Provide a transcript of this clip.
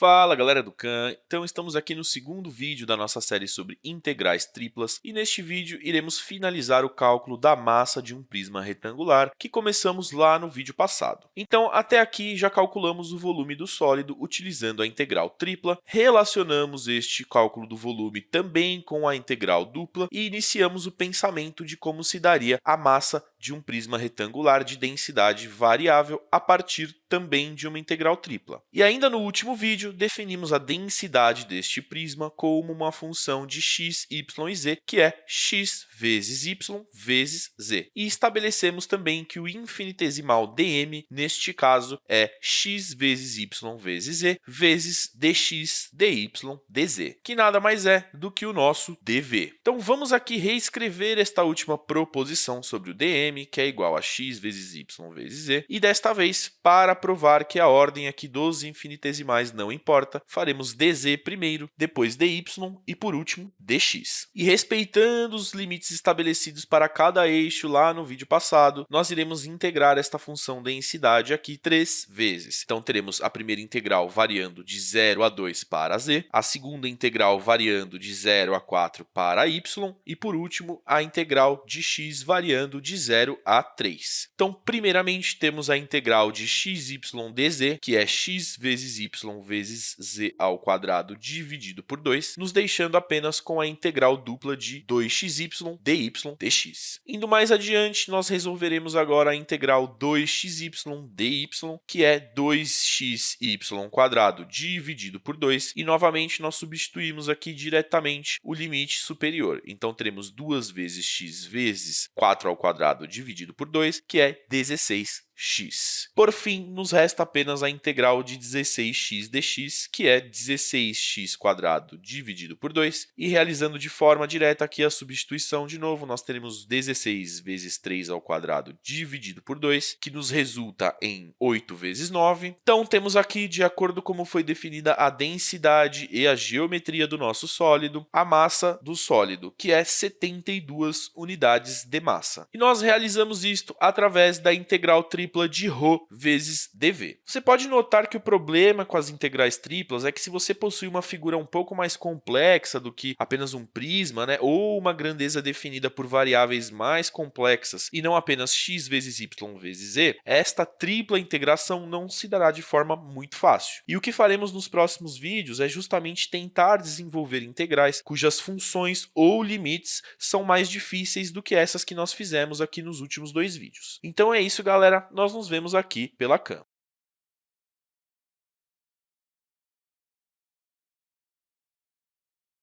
Fala galera do Khan, então estamos aqui no segundo vídeo da nossa série sobre integrais triplas e neste vídeo iremos finalizar o cálculo da massa de um prisma retangular que começamos lá no vídeo passado. Então até aqui já calculamos o volume do sólido utilizando a integral tripla, relacionamos este cálculo do volume também com a integral dupla e iniciamos o pensamento de como se daria a massa de um prisma retangular de densidade variável a partir também de uma integral tripla. E ainda no último vídeo, definimos a densidade deste prisma como uma função de x, y e z, que é x vezes y vezes z. E estabelecemos também que o infinitesimal dm, neste caso, é x vezes y vezes z vezes dx, dy, dz, que nada mais é do que o nosso dv. Então, vamos aqui reescrever esta última proposição sobre o dm, que é igual a x vezes y vezes z, e desta vez, para provar que a ordem aqui dos infinitesimais não importa, faremos dz primeiro, depois dy e, por último, dx. E respeitando os limites estabelecidos para cada eixo lá no vídeo passado, nós iremos integrar esta função densidade aqui três vezes. Então, teremos a primeira integral variando de 0 a 2 para z, a segunda integral variando de 0 a 4 para y, e, por último, a integral de x variando de 0 a 3. Então, primeiramente, temos a integral de x dz, que é x vezes y vezes z ao quadrado dividido por 2, nos deixando apenas com a integral dupla de 2xy dy dx. Indo mais adiante, nós resolveremos agora a integral 2xy dy, que é 2xy quadrado dividido por 2, e novamente nós substituímos aqui diretamente o limite superior. Então, teremos 2 vezes x vezes 4 ao quadrado dividido por 2, que é 16 x. Por fim, nos resta apenas a integral de 16x dx, que é 16x quadrado dividido por 2, e realizando de forma direta aqui a substituição, de novo, nós teremos 16 vezes 3 ao quadrado dividido por 2, que nos resulta em 8 vezes 9. Então, temos aqui, de acordo com como foi definida a densidade e a geometria do nosso sólido, a massa do sólido, que é 72 unidades de massa. E nós realizamos isto através da integral tripla tripla de ρ vezes dv. Você pode notar que o problema com as integrais triplas é que se você possui uma figura um pouco mais complexa do que apenas um prisma, né, ou uma grandeza definida por variáveis mais complexas e não apenas x vezes y vezes z, esta tripla integração não se dará de forma muito fácil. E o que faremos nos próximos vídeos é justamente tentar desenvolver integrais cujas funções ou limites são mais difíceis do que essas que nós fizemos aqui nos últimos dois vídeos. Então é isso, galera nós nos vemos aqui pela CAM.